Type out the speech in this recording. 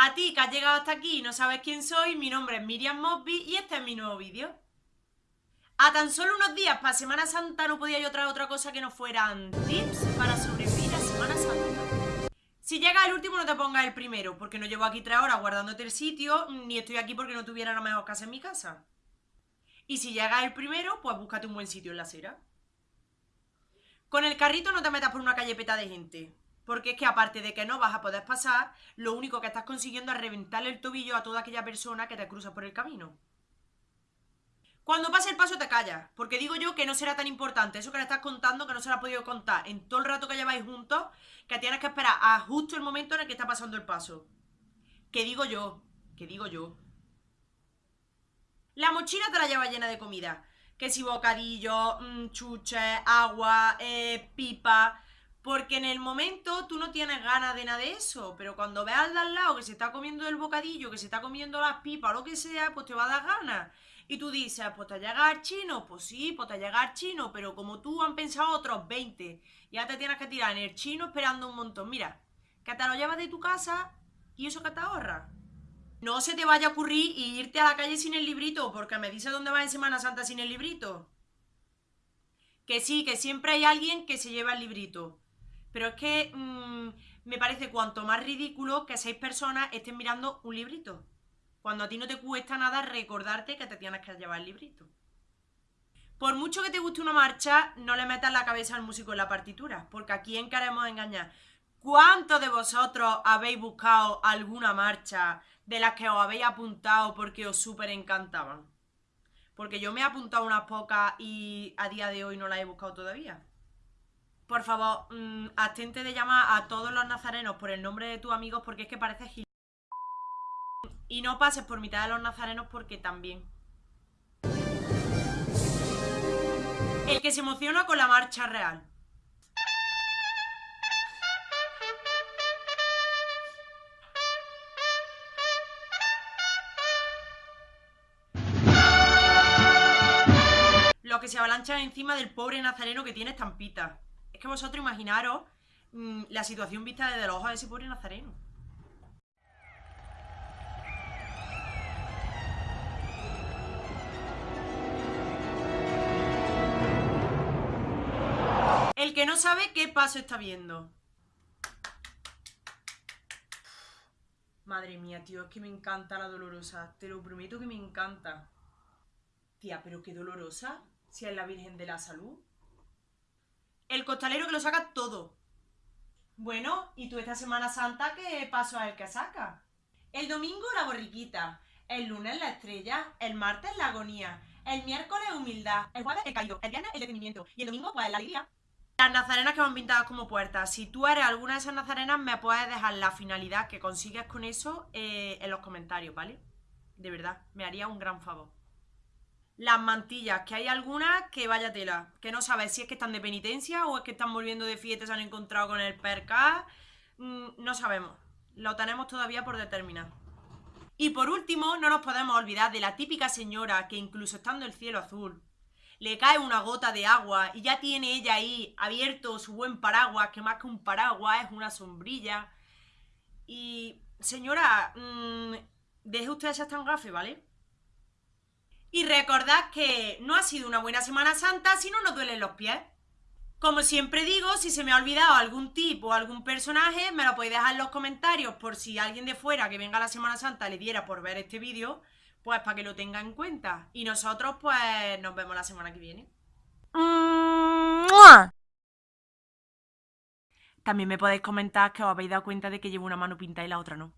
A ti que has llegado hasta aquí y no sabes quién soy, mi nombre es Miriam Mosby y este es mi nuevo vídeo. A tan solo unos días para Semana Santa no podía yo traer otra cosa que no fueran tips para sobrevivir a Semana Santa. Si llega el último no te pongas el primero, porque no llevo aquí tres horas guardándote el sitio, ni estoy aquí porque no tuviera la mejor casa en mi casa. Y si llega el primero, pues búscate un buen sitio en la acera. Con el carrito no te metas por una calle peta de gente, porque es que aparte de que no vas a poder pasar, lo único que estás consiguiendo es reventarle el tobillo a toda aquella persona que te cruza por el camino. Cuando pase el paso te callas, porque digo yo que no será tan importante eso que le estás contando que no se lo ha podido contar en todo el rato que lleváis juntos, que tienes que esperar a justo el momento en el que está pasando el paso. Que digo yo, que digo yo. La mochila te la lleva llena de comida. Que si bocadillo, mm, chuches, agua, eh, pipa, porque en el momento tú no tienes ganas de nada de eso, pero cuando veas al lado que se está comiendo el bocadillo, que se está comiendo las pipas o lo que sea, pues te va a dar ganas. Y tú dices, pues te llegar chino, pues sí, pues te llegar chino, pero como tú han pensado otros 20, ya te tienes que tirar en el chino esperando un montón. Mira, que te lo llevas de tu casa y eso que te ahorra. No se te vaya a ocurrir irte a la calle sin el librito, porque me dice dónde vas en Semana Santa sin el librito. Que sí, que siempre hay alguien que se lleva el librito. Pero es que mm, me parece cuanto más ridículo que seis personas estén mirando un librito. Cuando a ti no te cuesta nada recordarte que te tienes que llevar el librito. Por mucho que te guste una marcha, no le metas la cabeza al músico en la partitura, porque a quién queremos engañar. ¿Cuántos de vosotros habéis buscado alguna marcha de las que os habéis apuntado porque os súper encantaban? Porque yo me he apuntado unas pocas y a día de hoy no las he buscado todavía. Por favor, mmm, de llamar a todos los nazarenos por el nombre de tus amigos porque es que parece gil... Y no pases por mitad de los nazarenos porque también. El que se emociona con la marcha real. Los que se avalanchan encima del pobre nazareno que tiene estampita. Es que vosotros imaginaros mmm, la situación vista desde los ojos de ese pobre nazareno. El que no sabe qué paso está viendo. Madre mía, tío, es que me encanta la dolorosa. Te lo prometo que me encanta. Tía, pero qué dolorosa. Si es la Virgen de la Salud. Costalero que lo saca todo. Bueno, ¿y tú esta Semana Santa qué paso es el que saca? El domingo la borriquita, el lunes la estrella, el martes la agonía, el miércoles humildad, el jueves el caído, el viernes el detenimiento y el domingo pues la alegría. Las nazarenas que van pintadas como puertas. Si tú eres alguna de esas nazarenas, me puedes dejar la finalidad que consigues con eso eh, en los comentarios, ¿vale? De verdad, me haría un gran favor las mantillas, que hay algunas que vaya tela, que no sabes si es que están de penitencia o es que están volviendo de fiesta se han encontrado con el perca, mm, no sabemos, lo tenemos todavía por determinar. Y por último, no nos podemos olvidar de la típica señora que incluso estando el cielo azul, le cae una gota de agua y ya tiene ella ahí abierto su buen paraguas, que más que un paraguas es una sombrilla. Y, señora, mmm, deje usted esas tan gafes, ¿vale? Y recordad que no ha sido una buena Semana Santa si no nos duelen los pies. Como siempre digo, si se me ha olvidado algún tipo o algún personaje, me lo podéis dejar en los comentarios por si alguien de fuera que venga a la Semana Santa le diera por ver este vídeo, pues para que lo tenga en cuenta. Y nosotros pues nos vemos la semana que viene. También me podéis comentar que os habéis dado cuenta de que llevo una mano pintada y la otra no.